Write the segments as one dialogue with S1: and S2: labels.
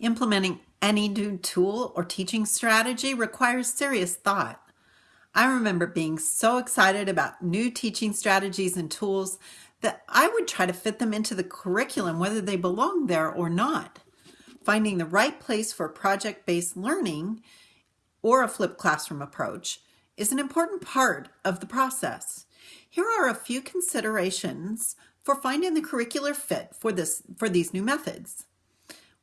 S1: Implementing any new tool or teaching strategy requires serious thought. I remember being so excited about new teaching strategies and tools that I would try to fit them into the curriculum whether they belong there or not. Finding the right place for project-based learning or a flipped classroom approach is an important part of the process. Here are a few considerations for finding the curricular fit for, this, for these new methods.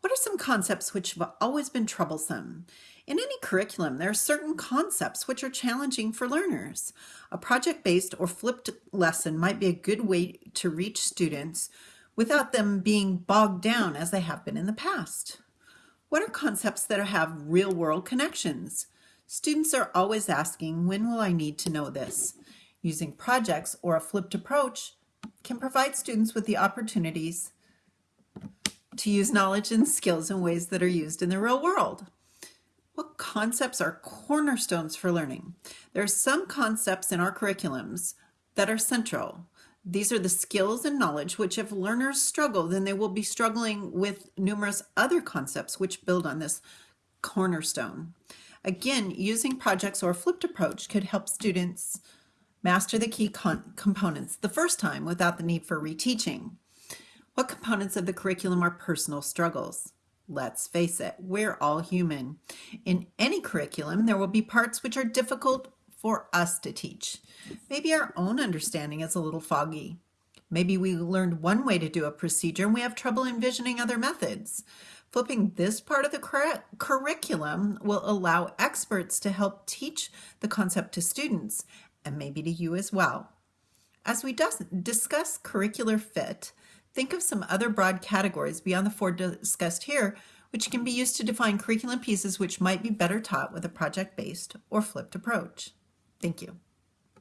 S1: What are some concepts which have always been troublesome? In any curriculum, there are certain concepts which are challenging for learners. A project-based or flipped lesson might be a good way to reach students without them being bogged down as they have been in the past. What are concepts that have real-world connections? Students are always asking, when will I need to know this? Using projects or a flipped approach can provide students with the opportunities to use knowledge and skills in ways that are used in the real world. What concepts are cornerstones for learning? There are some concepts in our curriculums that are central. These are the skills and knowledge which if learners struggle, then they will be struggling with numerous other concepts which build on this cornerstone. Again, using projects or a flipped approach could help students master the key components the first time without the need for reteaching. What components of the curriculum are personal struggles? Let's face it, we're all human. In any curriculum, there will be parts which are difficult for us to teach. Maybe our own understanding is a little foggy. Maybe we learned one way to do a procedure and we have trouble envisioning other methods. Flipping this part of the cur curriculum will allow experts to help teach the concept to students and maybe to you as well. As we discuss curricular fit, think of some other broad categories beyond the four discussed here, which can be used to define curriculum pieces which might be better taught with a project-based or flipped approach. Thank you.